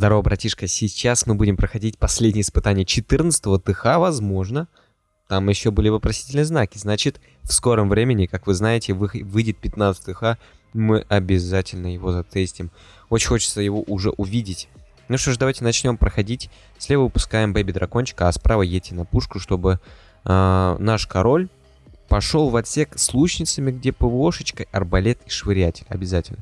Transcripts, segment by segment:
Здорово, братишка. Сейчас мы будем проходить последнее испытание 14-го ТХ, возможно. Там еще были вопросительные знаки. Значит, в скором времени, как вы знаете, выйдет 15 ТХ. Мы обязательно его затестим. Очень хочется его уже увидеть. Ну что ж, давайте начнем проходить. Слева выпускаем Бэби Дракончика, а справа едьте на пушку, чтобы э, наш король пошел в отсек с лучницами, где ПВОшечка, арбалет и швырятель. Обязательно.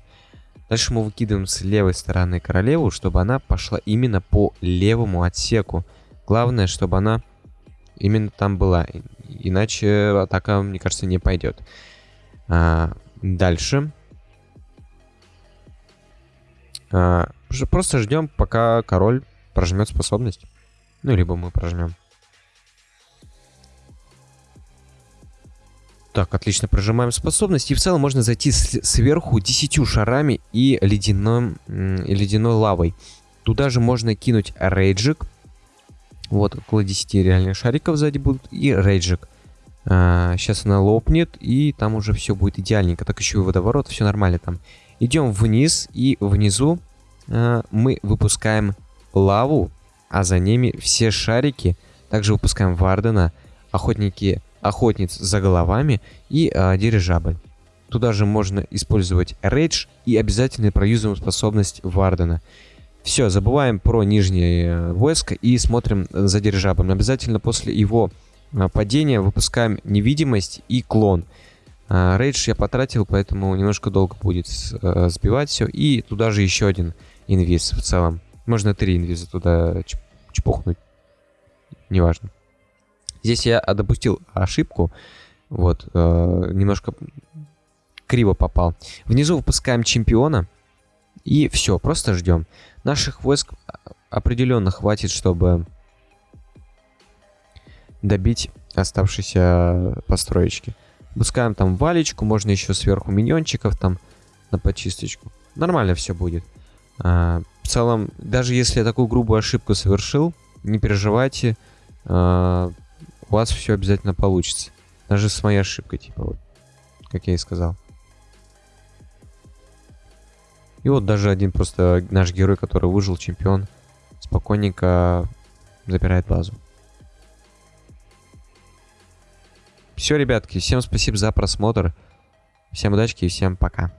Дальше мы выкидываем с левой стороны королеву, чтобы она пошла именно по левому отсеку. Главное, чтобы она именно там была. Иначе атака, мне кажется, не пойдет. А, дальше. А, просто ждем, пока король прожмет способность. Ну, либо мы прожмем. Так, отлично, прожимаем способность. И в целом можно зайти сверху 10 шарами и ледяным, ледяной лавой. Туда же можно кинуть рейджик. Вот, около 10 реальных шариков сзади будут. И рейджик. А, сейчас она лопнет, и там уже все будет идеальненько. Так еще и водоворот, все нормально там. Идем вниз, и внизу а, мы выпускаем лаву, а за ними все шарики. Также выпускаем Вардена, охотники охотниц за головами и э, дирижабль. Туда же можно использовать рейдж и обязательно проюзаем способность Вардена. Все, забываем про нижнее э, войско и смотрим за дирижаблем. Обязательно после его э, падения выпускаем невидимость и клон. Э, рейдж я потратил, поэтому немножко долго будет э, сбивать все. И туда же еще один инвиз в целом. Можно три инвиза туда чпухнуть. Неважно. Здесь я допустил ошибку. Вот, э, немножко криво попал. Внизу выпускаем чемпиона. И все, просто ждем. Наших войск определенно хватит, чтобы добить оставшиеся построечки. Пускаем там валечку, можно еще сверху миньончиков там на почисточку. Нормально все будет. А, в целом, даже если я такую грубую ошибку совершил, не переживайте. А, у вас все обязательно получится. Даже с моей ошибкой, типа вот, как я и сказал. И вот даже один просто наш герой, который выжил, чемпион, спокойненько забирает базу. Все, ребятки, всем спасибо за просмотр. Всем удачи и всем пока.